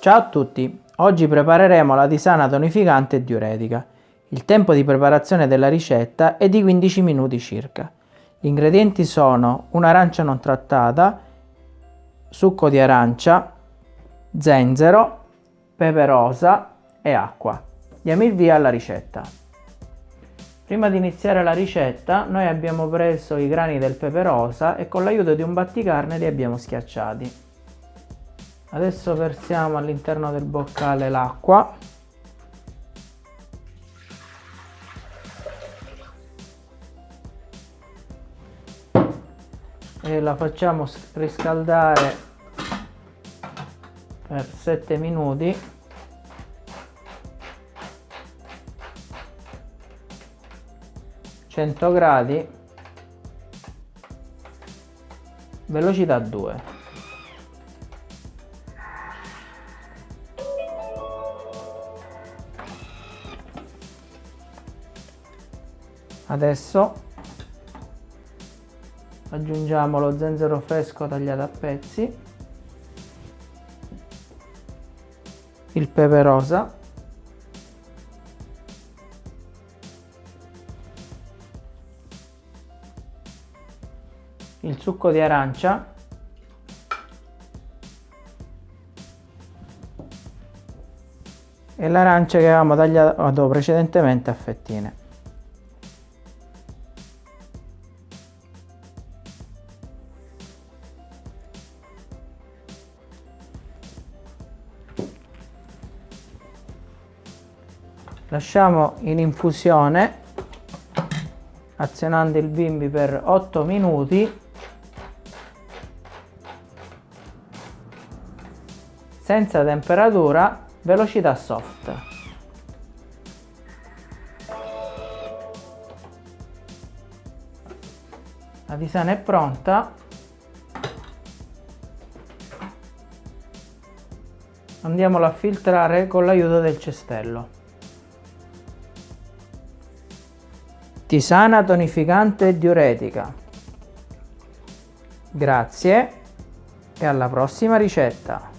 Ciao a tutti, oggi prepareremo la tisana tonificante e diuretica. Il tempo di preparazione della ricetta è di 15 minuti circa. Gli ingredienti sono un'arancia non trattata, succo di arancia, zenzero, pepe rosa e acqua. Diamo il via alla ricetta. Prima di iniziare la ricetta noi abbiamo preso i grani del pepe rosa e con l'aiuto di un batticarne li abbiamo schiacciati. Adesso versiamo all'interno del boccale l'acqua. E la facciamo riscaldare per 7 minuti. gradi velocità 2 adesso aggiungiamo lo zenzero fresco tagliato a pezzi il pepe rosa il succo di arancia e l'arancia che avevamo tagliato precedentemente a fettine lasciamo in infusione azionando il bimbi per 8 minuti. Senza temperatura velocità soft. La tisana è pronta. Andiamola a filtrare con l'aiuto del cestello Tisana tonificante e diuretica. Grazie e alla prossima ricetta.